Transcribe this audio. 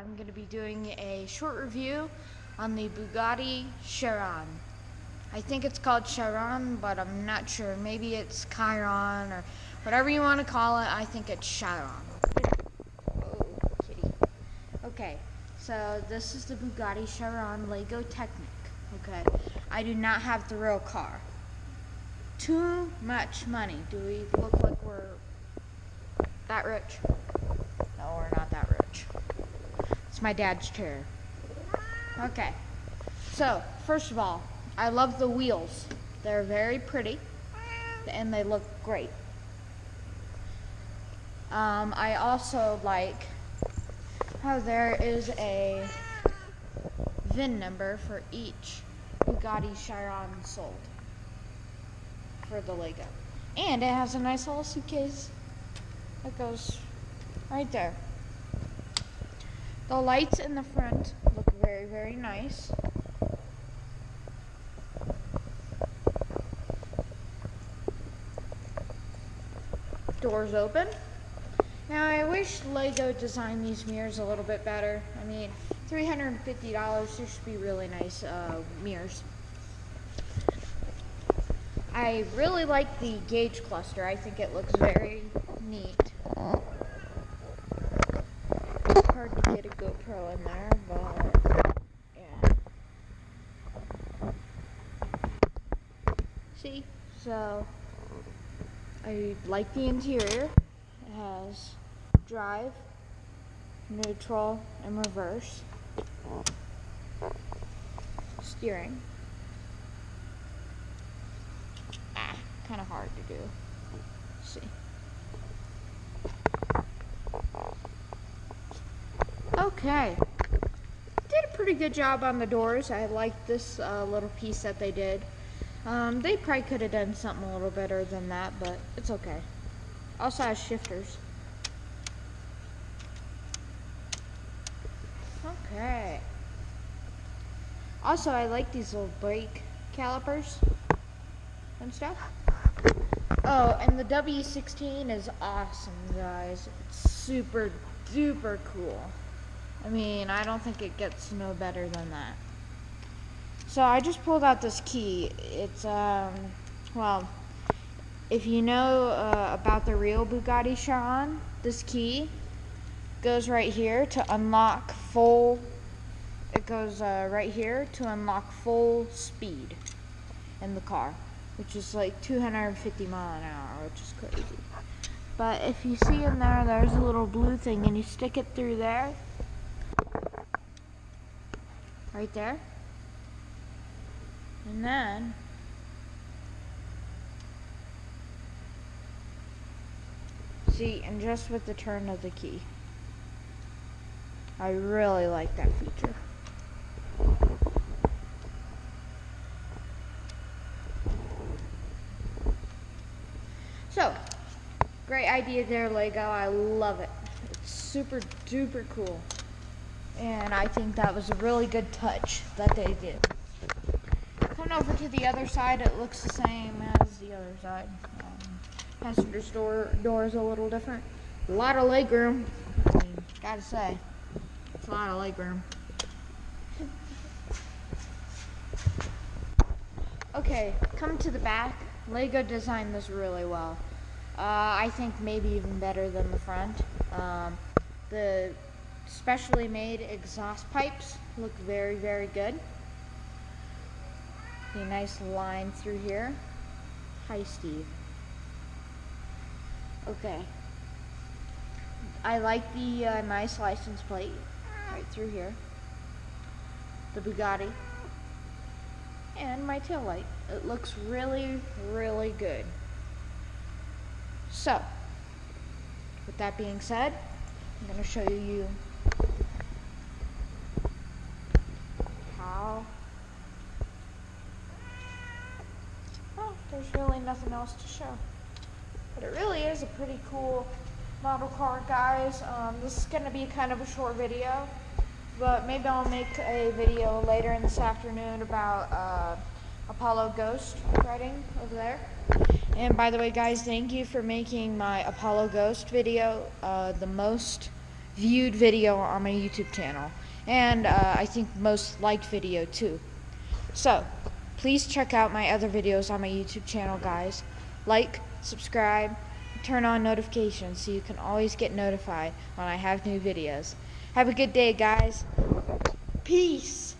I'm going to be doing a short review on the Bugatti Chiron. I think it's called Chiron, but I'm not sure. Maybe it's Chiron or whatever you want to call it. I think it's Chiron. Oh, kitty. Okay, so this is the Bugatti Chiron Lego Technic. Okay, I do not have the real car. Too much money. Do we look like we're that rich? No, we're not that rich. It's my dad's chair. Okay. So, first of all, I love the wheels. They're very pretty and they look great. Um, I also like how there is a VIN number for each Bugatti Chiron sold for the Lego. And it has a nice little suitcase that goes right there. The lights in the front look very, very nice. Doors open. Now I wish Lego designed these mirrors a little bit better. I mean, $350, there should be really nice uh, mirrors. I really like the gauge cluster. I think it looks very neat. Hard to get a GoPro in there, but yeah. See? So, I like the interior. It has drive, neutral, and reverse. Steering. Ah, kind of hard to do. Let's see. Okay. Did a pretty good job on the doors. I like this uh, little piece that they did. Um, they probably could have done something a little better than that, but it's okay. Also has shifters. Okay. Also, I like these little brake calipers and stuff. Oh, and the W16 is awesome, guys. It's super duper cool. I mean, I don't think it gets no better than that. So I just pulled out this key. It's, um, well, if you know uh, about the real Bugatti Chiron, this key goes right here to unlock full, it goes uh, right here to unlock full speed in the car which is like 250 mile an hour, which is crazy. But if you see in there, there's a little blue thing, and you stick it through there, right there, and then see, and just with the turn of the key. I really like that feature. So, great idea there, Lego. I love it. It's super duper cool. And I think that was a really good touch that they did. Coming over to the other side, it looks the same as the other side. Um, passenger door, door is a little different. A lot of leg room. I mean, gotta say, it's a lot of leg room. okay, come to the back. Lego designed this really well. Uh, I think maybe even better than the front. Um, the specially made exhaust pipes look very, very good. A nice line through here. Hi, Steve. Okay. I like the uh, nice license plate right through here. The Bugatti. And my tail light. It looks really, really good. So, with that being said, I'm going to show you how. Oh, there's really nothing else to show. But it really is a pretty cool model car, guys. Um, this is going to be kind of a short video, but maybe I'll make a video later in this afternoon about uh, Apollo Ghost riding over there. And by the way, guys, thank you for making my Apollo Ghost video uh, the most viewed video on my YouTube channel, and uh, I think most liked video too. So, please check out my other videos on my YouTube channel, guys. Like, subscribe, turn on notifications so you can always get notified when I have new videos. Have a good day, guys. Peace.